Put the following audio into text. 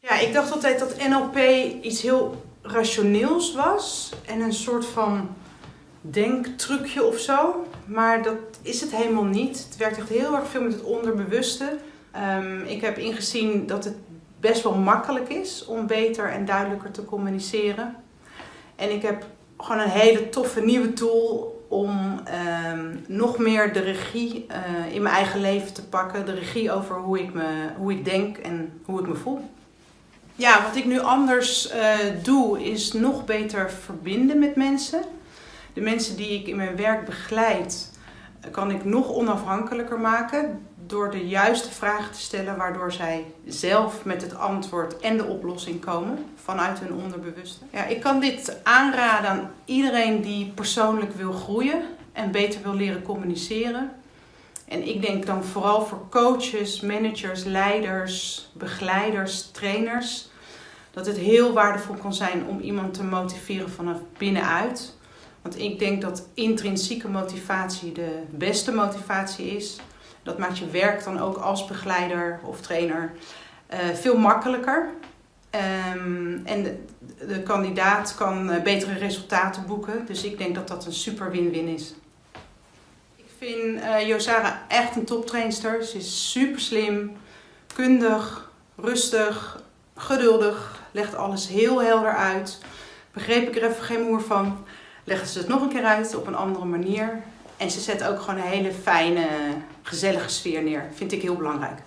Ja, ik dacht altijd dat NLP iets heel rationeels was en een soort van denktrucje of zo. Maar dat is het helemaal niet. Het werkt echt heel erg veel met het onderbewuste. Ehm, ik heb ingezien dat het best wel makkelijk is om beter en duidelijker te communiceren. En ik heb gewoon een hele toffe nieuwe tool om ehm, nog meer de regie eh, in mijn eigen leven te pakken. De regie over hoe ik, me, hoe ik denk en hoe ik me voel. Ja, wat ik nu anders uh, doe is nog beter verbinden met mensen. De mensen die ik in mijn werk begeleid, kan ik nog onafhankelijker maken door de juiste vragen te stellen, waardoor zij zelf met het antwoord en de oplossing komen vanuit hun onderbewuste. Ja, ik kan dit aanraden aan iedereen die persoonlijk wil groeien en beter wil leren communiceren. En ik denk dan vooral voor coaches, managers, leiders, begeleiders, trainers, dat het heel waardevol kan zijn om iemand te motiveren vanaf binnenuit. Want ik denk dat intrinsieke motivatie de beste motivatie is. Dat maakt je werk dan ook als begeleider of trainer uh, veel makkelijker. Um, en de, de, kandidaat kan uh, betere resultaten boeken. Dus ik denk dat dat een super win-win is. Vind uh, Josara echt een toptrainster. Ze is super slim, kundig, rustig, geduldig. Legt alles heel helder uit. Begreep ik er even geen moer van. Legt ze het nog een keer uit op een andere manier. En ze zet ook gewoon een hele fijne, gezellige sfeer neer. Vind ik heel belangrijk.